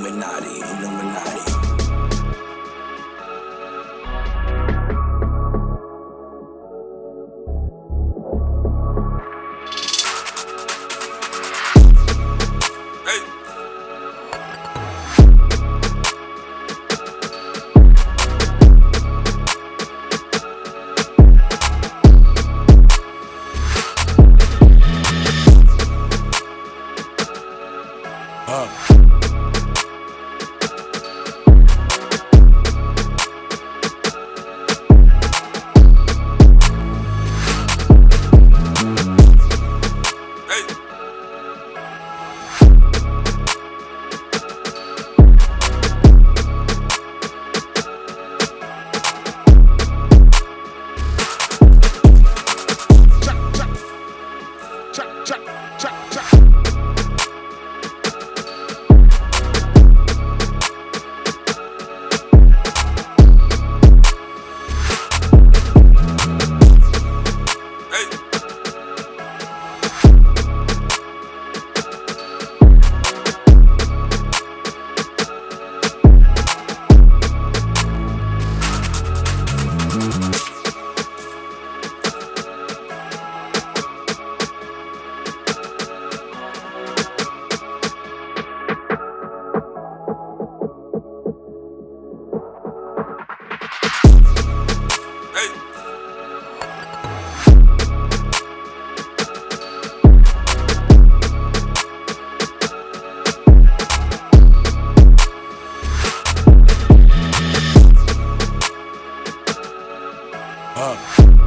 Illuminati, Illuminati. Uh. up.